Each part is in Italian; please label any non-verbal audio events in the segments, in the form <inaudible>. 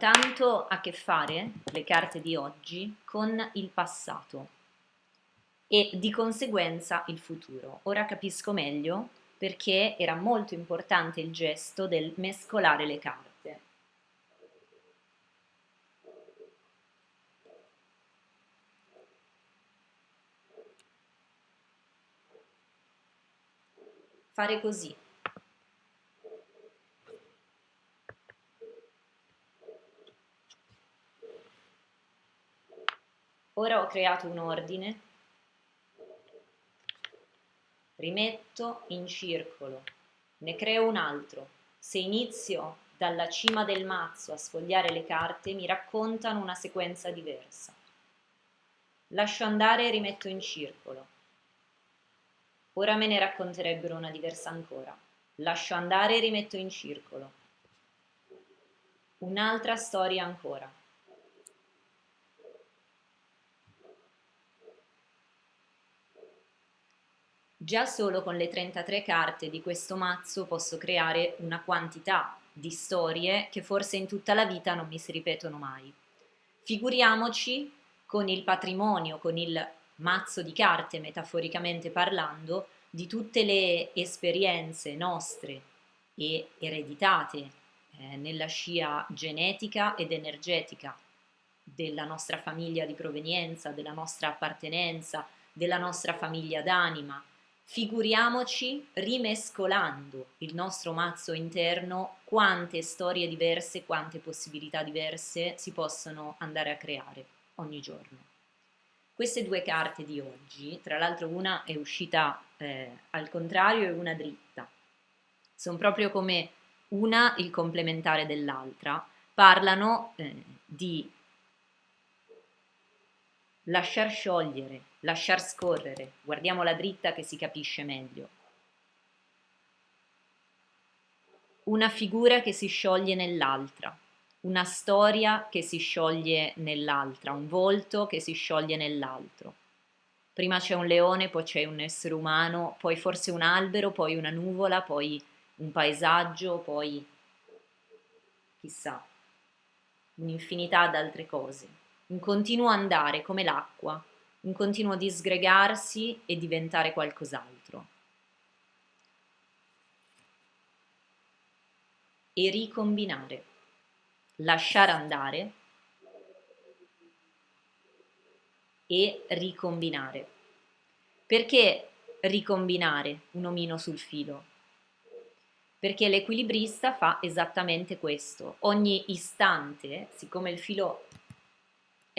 tanto a che fare, le carte di oggi, con il passato e di conseguenza il futuro. Ora capisco meglio perché era molto importante il gesto del mescolare le carte. Fare così. Ora ho creato un ordine, rimetto in circolo, ne creo un altro. Se inizio dalla cima del mazzo a sfogliare le carte mi raccontano una sequenza diversa. Lascio andare e rimetto in circolo. Ora me ne racconterebbero una diversa ancora. Lascio andare e rimetto in circolo. Un'altra storia ancora. Già solo con le 33 carte di questo mazzo posso creare una quantità di storie che forse in tutta la vita non mi si ripetono mai. Figuriamoci con il patrimonio, con il mazzo di carte, metaforicamente parlando, di tutte le esperienze nostre e ereditate eh, nella scia genetica ed energetica della nostra famiglia di provenienza, della nostra appartenenza, della nostra famiglia d'anima, Figuriamoci, rimescolando il nostro mazzo interno, quante storie diverse, quante possibilità diverse si possono andare a creare ogni giorno. Queste due carte di oggi, tra l'altro una è uscita eh, al contrario e una dritta, sono proprio come una il complementare dell'altra, parlano eh, di lasciar sciogliere, lasciar scorrere, guardiamo la dritta che si capisce meglio. Una figura che si scioglie nell'altra, una storia che si scioglie nell'altra, un volto che si scioglie nell'altro. Prima c'è un leone, poi c'è un essere umano, poi forse un albero, poi una nuvola, poi un paesaggio, poi chissà, un'infinità d'altre cose. Un continuo andare come l'acqua, un continuo disgregarsi e diventare qualcos'altro. E ricombinare, lasciare andare e ricombinare. Perché ricombinare un omino sul filo? Perché l'equilibrista fa esattamente questo. Ogni istante, siccome il filo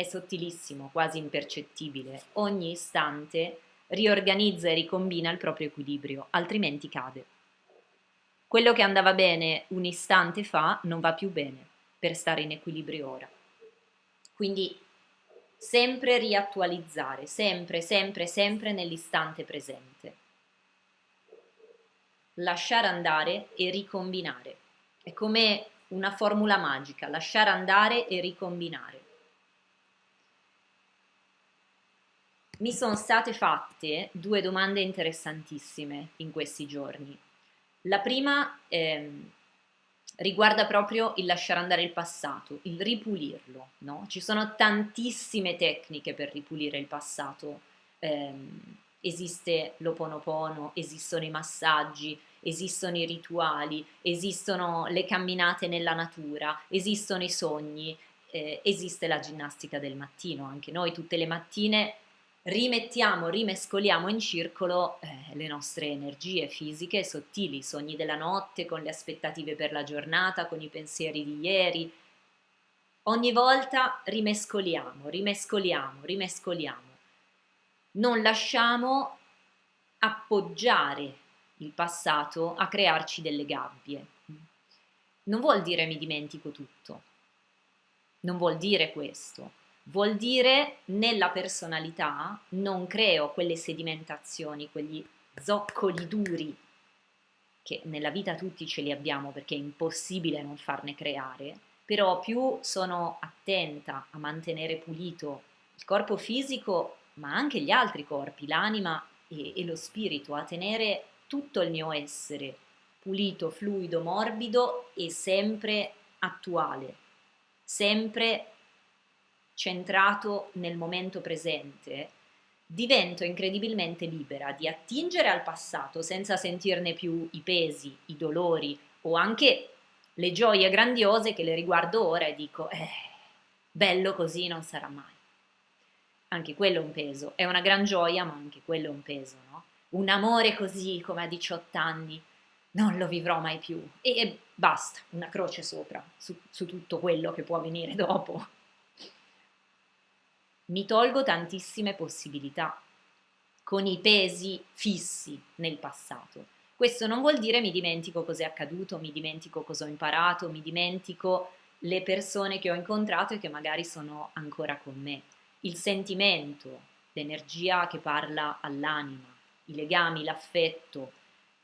è sottilissimo, quasi impercettibile, ogni istante riorganizza e ricombina il proprio equilibrio, altrimenti cade. Quello che andava bene un istante fa non va più bene per stare in equilibrio ora. Quindi sempre riattualizzare, sempre, sempre, sempre nell'istante presente. Lasciare andare e ricombinare. È come una formula magica, lasciare andare e ricombinare. Mi sono state fatte due domande interessantissime in questi giorni. La prima ehm, riguarda proprio il lasciare andare il passato, il ripulirlo. No? Ci sono tantissime tecniche per ripulire il passato. Ehm, esiste l'oponopono, esistono i massaggi, esistono i rituali, esistono le camminate nella natura, esistono i sogni, eh, esiste la ginnastica del mattino. Anche noi tutte le mattine rimettiamo, rimescoliamo in circolo eh, le nostre energie fisiche sottili, i sogni della notte con le aspettative per la giornata, con i pensieri di ieri. Ogni volta rimescoliamo, rimescoliamo, rimescoliamo. Non lasciamo appoggiare il passato a crearci delle gabbie. Non vuol dire mi dimentico tutto, non vuol dire questo Vuol dire nella personalità non creo quelle sedimentazioni, quegli zoccoli duri che nella vita tutti ce li abbiamo perché è impossibile non farne creare, però più sono attenta a mantenere pulito il corpo fisico, ma anche gli altri corpi, l'anima e, e lo spirito, a tenere tutto il mio essere pulito, fluido, morbido e sempre attuale, sempre centrato nel momento presente, divento incredibilmente libera di attingere al passato senza sentirne più i pesi, i dolori o anche le gioie grandiose che le riguardo ora e dico, eh, bello così non sarà mai. Anche quello è un peso, è una gran gioia, ma anche quello è un peso, no? Un amore così come a 18 anni, non lo vivrò mai più. E basta, una croce sopra, su, su tutto quello che può venire dopo. Mi tolgo tantissime possibilità, con i pesi fissi nel passato. Questo non vuol dire mi dimentico cos'è accaduto, mi dimentico cosa ho imparato, mi dimentico le persone che ho incontrato e che magari sono ancora con me. Il sentimento, l'energia che parla all'anima, i legami, l'affetto,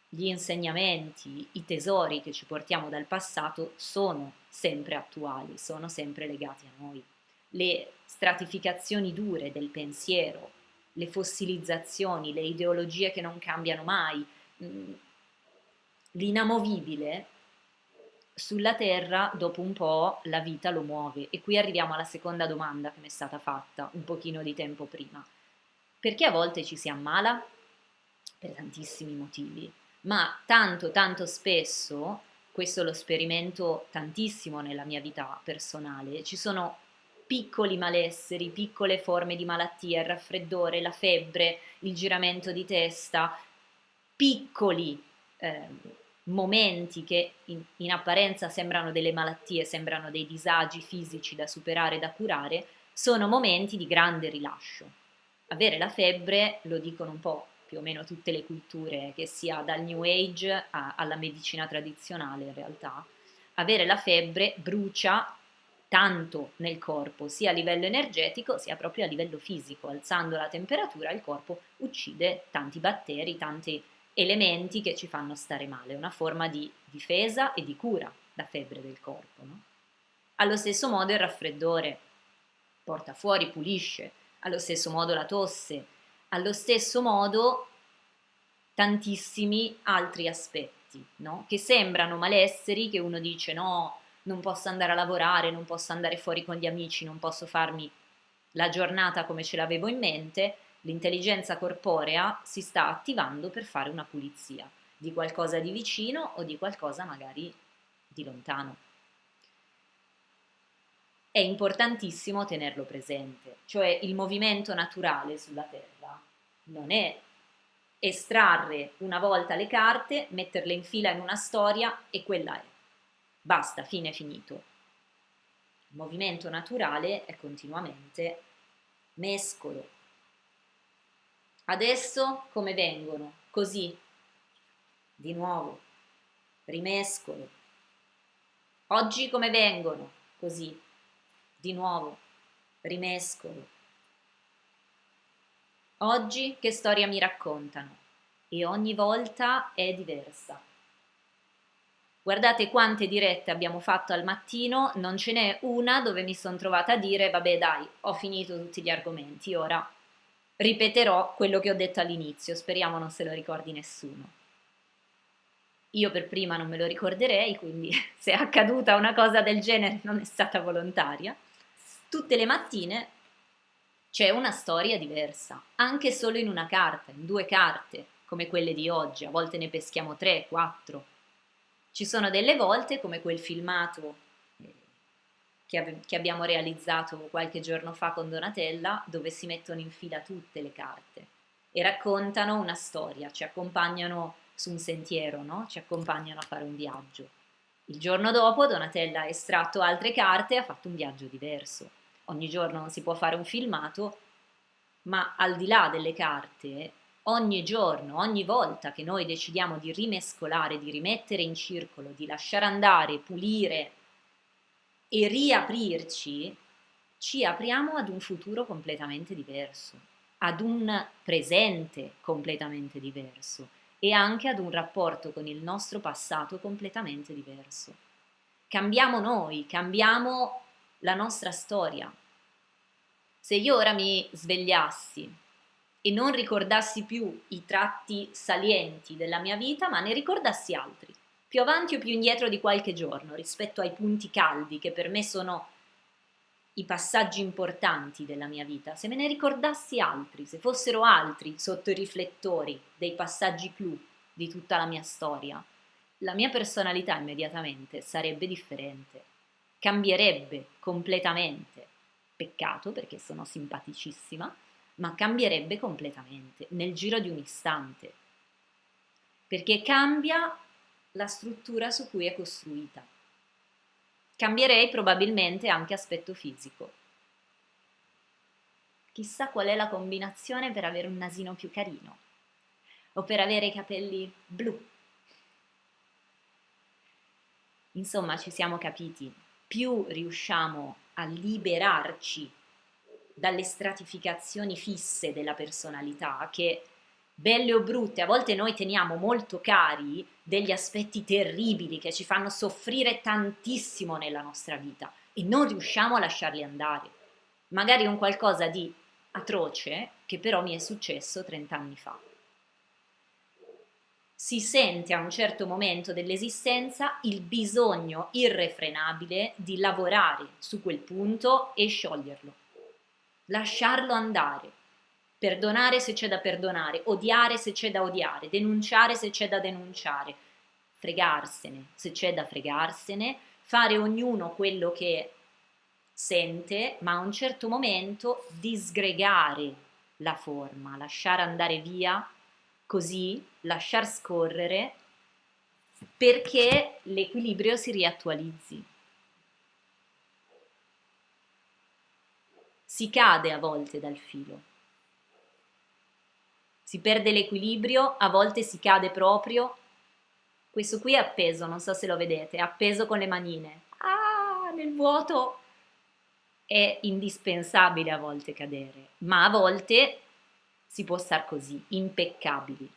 gli insegnamenti, i tesori che ci portiamo dal passato sono sempre attuali, sono sempre legati a noi. Le stratificazioni dure del pensiero, le fossilizzazioni, le ideologie che non cambiano mai, mm, l'inamovibile sulla Terra dopo un po' la vita lo muove e qui arriviamo alla seconda domanda che mi è stata fatta un pochino di tempo prima. Perché a volte ci si ammala? Per tantissimi motivi, ma tanto tanto spesso, questo lo sperimento tantissimo nella mia vita personale, ci sono piccoli malesseri, piccole forme di malattia, il raffreddore, la febbre, il giramento di testa, piccoli eh, momenti che in, in, apparenza sembrano delle malattie, sembrano dei disagi fisici da superare, da curare, sono momenti di grande rilascio. Avere la febbre, lo dicono un po' più o meno tutte le culture, che sia dal New Age a, alla medicina tradizionale in realtà, avere la febbre brucia tanto nel corpo, sia a livello energetico sia proprio a livello fisico, alzando la temperatura il corpo uccide tanti batteri, tanti elementi che ci fanno stare male, una forma di difesa e di cura da febbre del corpo. No? Allo stesso modo il raffreddore porta fuori, pulisce, allo stesso modo la tosse, allo stesso modo tantissimi altri aspetti, no? che sembrano malesseri, che uno dice no, non posso andare a lavorare, non posso andare fuori con gli amici, non posso farmi la giornata come ce l'avevo in mente, l'intelligenza corporea si sta attivando per fare una pulizia di qualcosa di vicino o di qualcosa magari di lontano. È importantissimo tenerlo presente, cioè il movimento naturale sulla Terra non è estrarre una volta le carte, metterle in fila in una storia e quella è. Basta, fine finito. Il movimento naturale è continuamente mescolo, Adesso come vengono? Così. Di nuovo. Rimescolo. Oggi come vengono? Così. Di nuovo. Rimescolo. Oggi che storia mi raccontano? E ogni volta è diversa. Guardate quante dirette abbiamo fatto al mattino, non ce n'è una dove mi sono trovata a dire vabbè dai, ho finito tutti gli argomenti, ora ripeterò quello che ho detto all'inizio, speriamo non se lo ricordi nessuno. Io per prima non me lo ricorderei, quindi <laughs> se è accaduta una cosa del genere non è stata volontaria. Tutte le mattine c'è una storia diversa, anche solo in una carta, in due carte, come quelle di oggi, a volte ne peschiamo tre, quattro. Ci sono delle volte, come quel filmato che, che abbiamo realizzato qualche giorno fa con Donatella, dove si mettono in fila tutte le carte e raccontano una storia, ci accompagnano su un sentiero, no? ci accompagnano a fare un viaggio. Il giorno dopo Donatella ha estratto altre carte e ha fatto un viaggio diverso. Ogni giorno non si può fare un filmato, ma al di là delle carte, ogni giorno, ogni volta che noi decidiamo di rimescolare, di rimettere in circolo, di lasciare andare, pulire, e riaprirci, ci apriamo ad un futuro completamente diverso, ad un presente completamente diverso e anche ad un rapporto con il nostro passato completamente diverso. Cambiamo noi, cambiamo la nostra storia. Se io ora mi svegliassi e non ricordassi più i tratti salienti della mia vita, ma ne ricordassi altri, più avanti o più indietro di qualche giorno rispetto ai punti caldi che per me sono i passaggi importanti della mia vita, se me ne ricordassi altri, se fossero altri sotto i riflettori dei passaggi clou di tutta la mia storia, la mia personalità immediatamente sarebbe differente, cambierebbe completamente. Peccato perché sono simpaticissima, ma cambierebbe completamente nel giro di un istante, perché cambia la struttura su cui è costruita. Cambierei probabilmente anche aspetto fisico. Chissà qual è la combinazione per avere un nasino più carino o per avere i capelli blu. Insomma, ci siamo capiti, più riusciamo a liberarci dalle stratificazioni fisse della personalità che belle o brutte, a volte noi teniamo molto cari degli aspetti terribili che ci fanno soffrire tantissimo nella nostra vita e non riusciamo a lasciarli andare. Magari un qualcosa di atroce che però mi è successo 30 anni fa. Si sente a un certo momento dell'esistenza il bisogno irrefrenabile di lavorare su quel punto e scioglierlo, lasciarlo andare, perdonare se c'è da perdonare, odiare se c'è da odiare, denunciare se c'è da denunciare, fregarsene se c'è da fregarsene, fare ognuno quello che sente, ma a un certo momento disgregare la forma, lasciare andare via così, lasciar scorrere perché l'equilibrio si riattualizzi. Si cade a volte dal filo si perde l'equilibrio, a volte si cade proprio. Questo qui è appeso, non so se lo vedete, è appeso con le manine. Ah, nel vuoto è indispensabile a volte cadere, ma a volte si può star così, impeccabili,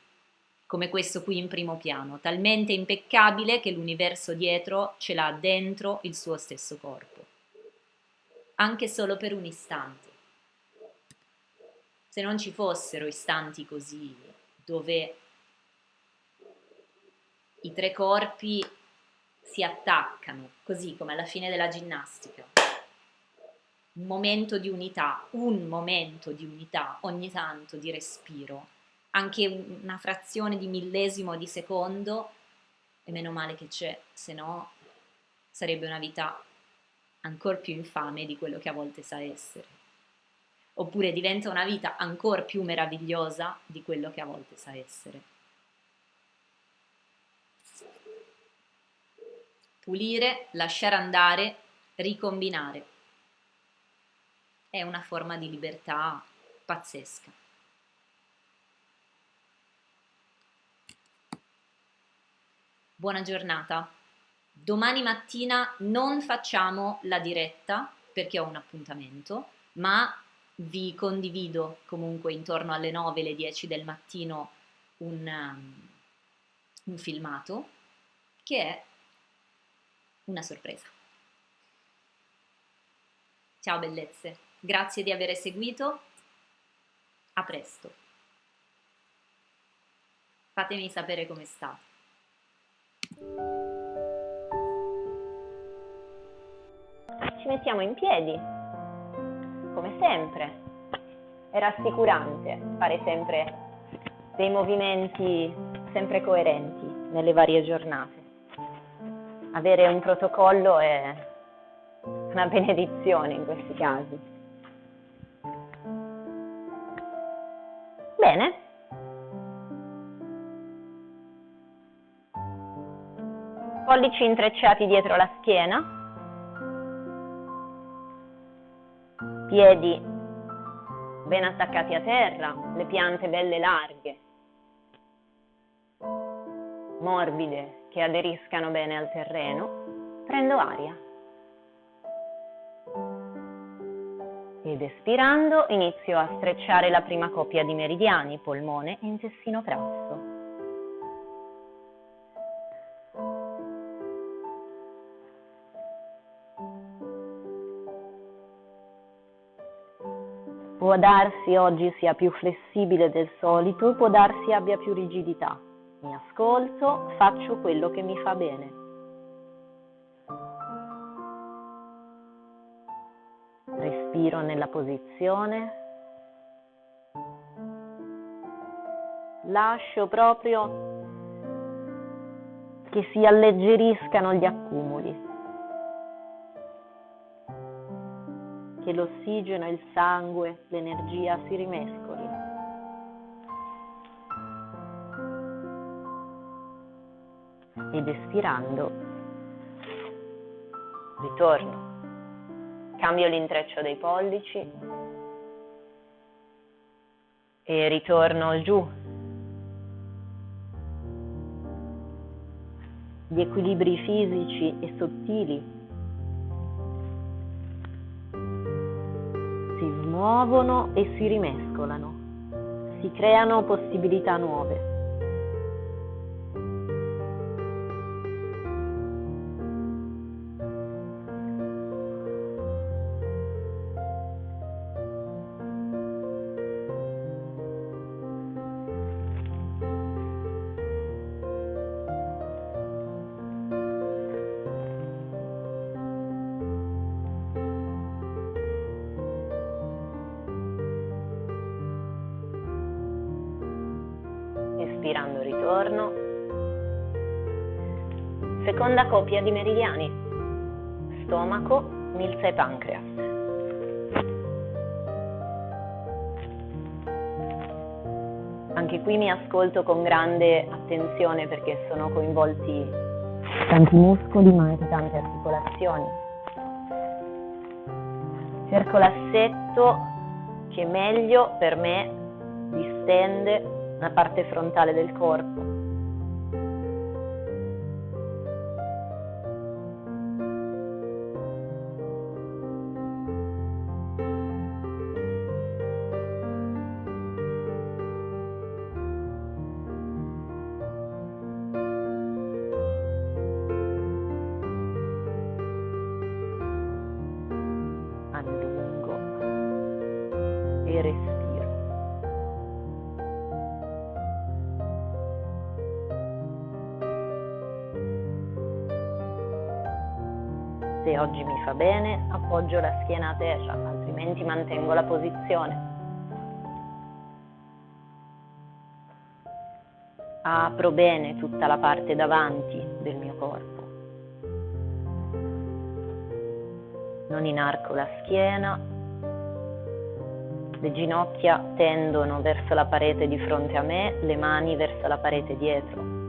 come questo qui in primo piano, talmente impeccabile che l'universo dietro ce l'ha dentro il suo stesso corpo, anche solo per un istante se non ci fossero istanti così, dove i tre corpi si attaccano, così come alla fine della ginnastica. Un momento di unità, un momento di unità, ogni tanto di respiro, anche una frazione di millesimo di secondo, e meno male che c'è, se no sarebbe una vita ancora più infame di quello che a volte sa essere oppure diventa una vita ancora più meravigliosa di quello che a volte sa essere. Pulire, lasciare andare, ricombinare. È una forma di libertà pazzesca. Buona giornata. Domani mattina non facciamo la diretta perché ho un appuntamento, ma vi condivido comunque intorno alle 9, le 10 del mattino un, um, un filmato che è una sorpresa. Ciao bellezze, grazie di aver seguito, a presto. Fatemi sapere come state. Ci mettiamo in piedi come sempre. È rassicurante fare sempre dei movimenti sempre coerenti nelle varie giornate. Avere un protocollo è una benedizione in questi casi. Bene. Pollici intrecciati dietro la schiena. Piedi ben attaccati a terra, le piante belle larghe, morbide, che aderiscano bene al terreno, prendo aria. Ed espirando inizio a strecciare la prima coppia di meridiani, polmone e intestino grasso. Può darsi oggi sia più flessibile del solito, può darsi abbia più rigidità. Mi ascolto, faccio quello che mi fa bene. respiro nella posizione. Lascio proprio che si alleggeriscano gli accumuli, che l'ossigeno, il sangue, l'energia si rimescolino. Ed espirando, ritorno. Cambio l'intreccio dei pollici e ritorno giù gli equilibri fisici e sottili si smuovono e si rimescolano, si creano possibilità nuove. Ritorno. Seconda coppia di meridiani. Stomaco, milza e pancreas. Anche qui mi ascolto con grande attenzione perché sono coinvolti tanti muscoli ma anche tante articolazioni. Cerco l'assetto che meglio per me distende la parte frontale del corpo. Mi fa bene, appoggio la schiena a terra, altrimenti mantengo la posizione. Apro bene tutta la parte davanti del mio corpo. Non inarco la schiena. Le ginocchia tendono verso la parete di fronte a me, le mani verso la parete dietro.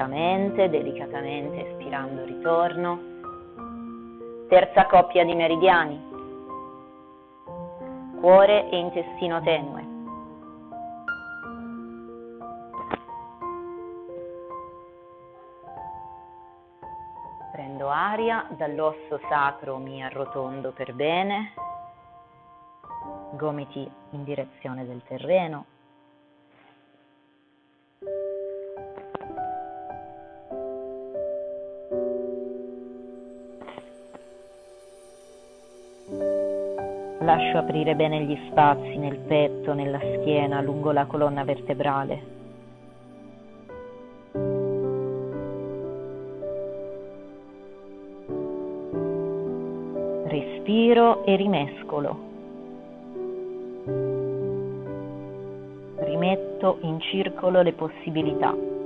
Lentamente, delicatamente, espirando ritorno. Terza coppia di meridiani, cuore e intestino tenue. Prendo aria, dall'osso sacro mi arrotondo per bene, gomiti in direzione del terreno. Lascio aprire bene gli spazi nel petto, nella schiena, lungo la colonna vertebrale. Respiro e rimescolo. Rimetto in circolo le possibilità.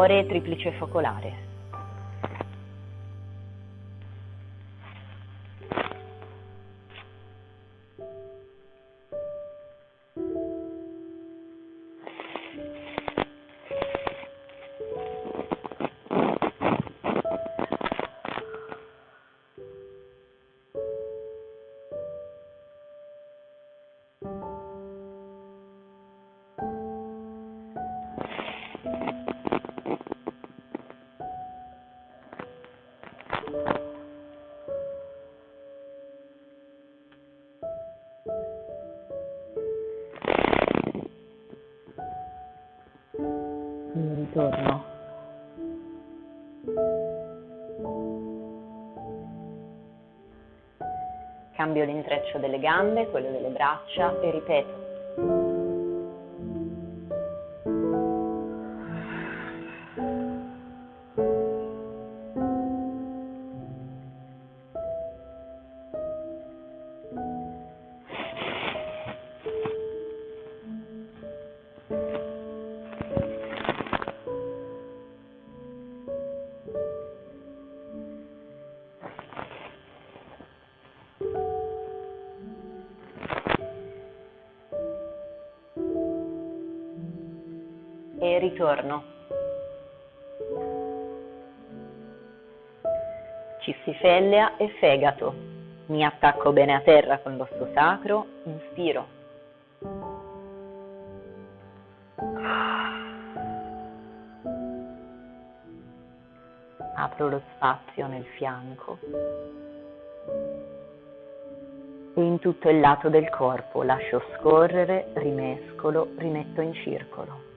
Cuore, triplice focolare. Cambio l'intreccio delle gambe, quello delle braccia e ripeto. Ritorno. Cistifellea e fegato. Mi attacco bene a terra con l'osso sacro, inspiro. Apro lo spazio nel fianco e in tutto il lato del corpo lascio scorrere, rimescolo, rimetto in circolo.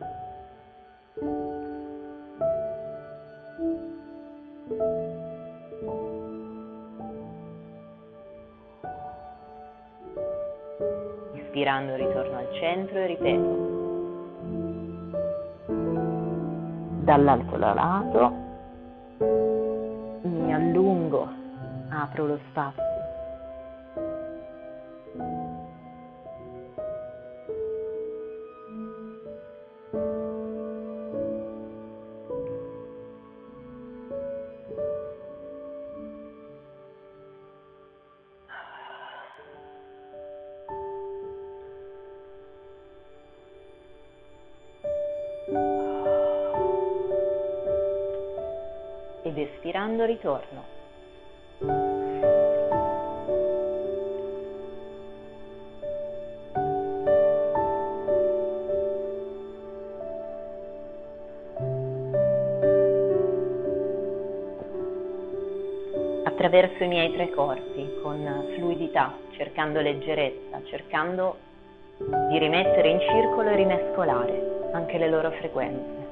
Dall'altro lato mi allungo, apro lo spazio. Ritorno. Attraverso i miei tre corpi con fluidità, cercando leggerezza, cercando di rimettere in circolo e rimescolare anche le loro frequenze.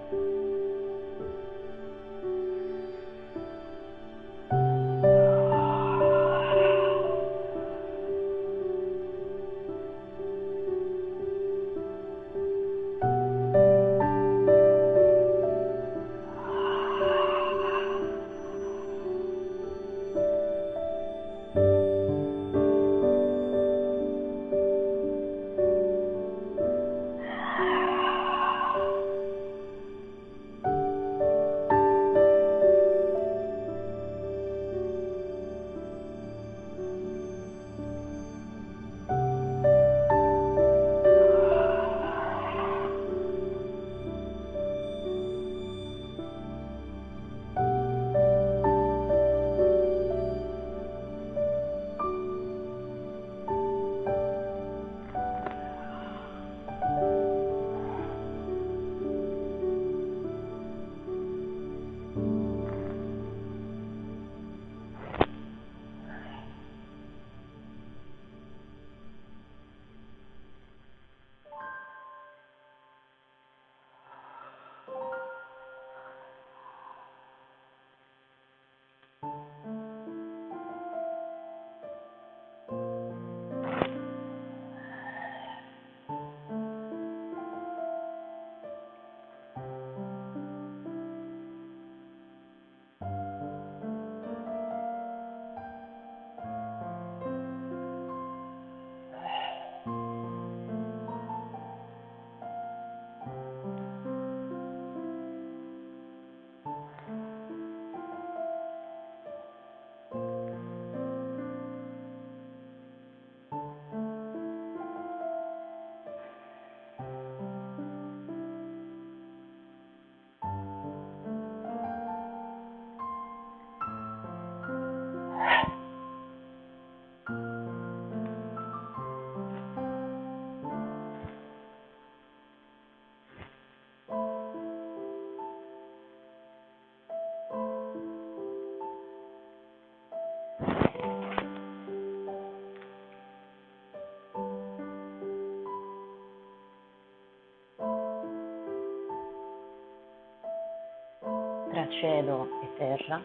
Tra cielo e terra,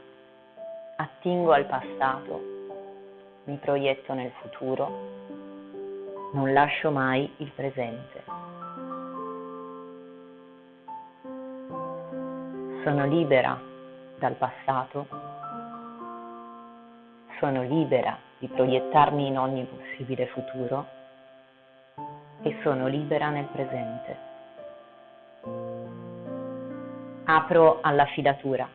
attingo al passato, mi proietto nel futuro, non lascio mai il presente. Sono libera dal passato, sono libera di proiettarmi in ogni possibile futuro e sono libera nel presente. Apro alla fidatura.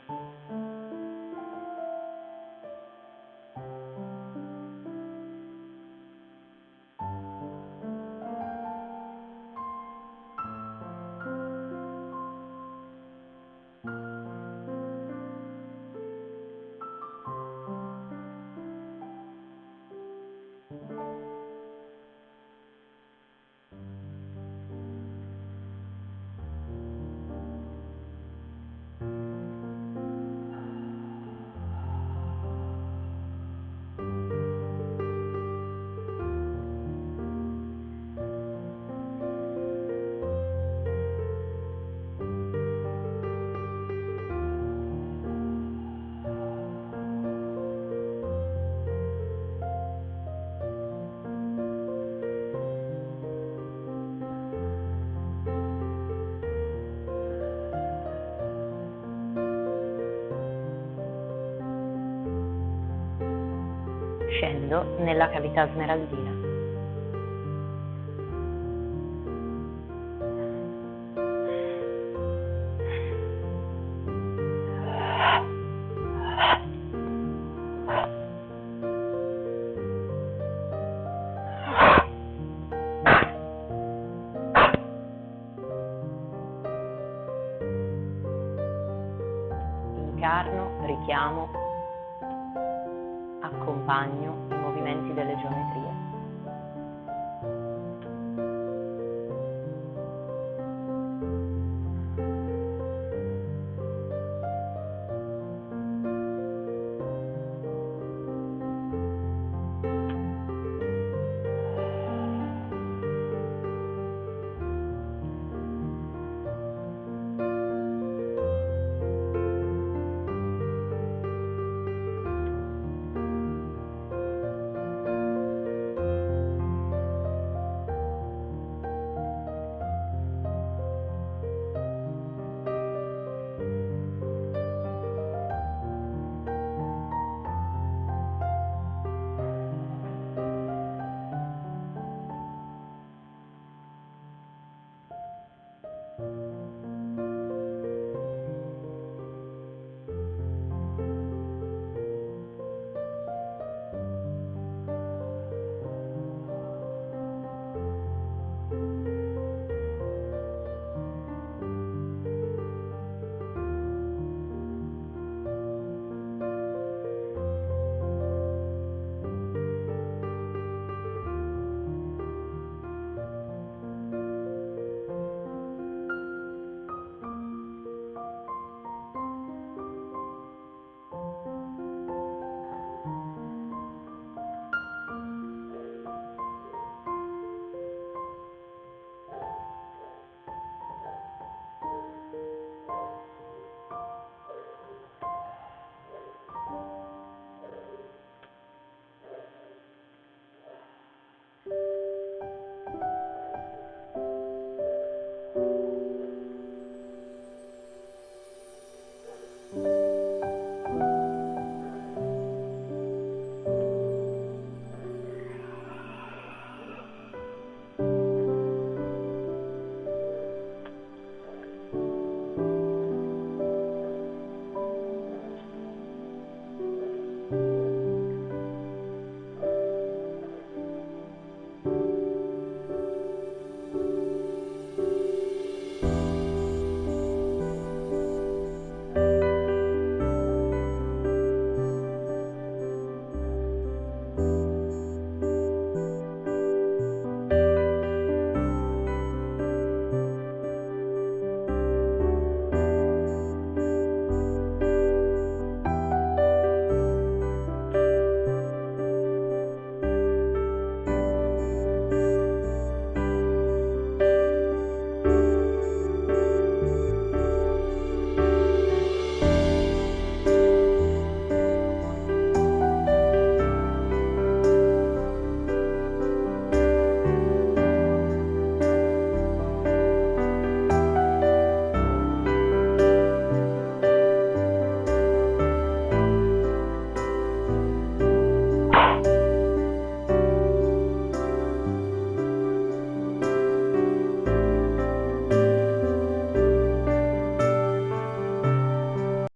Scendo nella cavità smeraldina.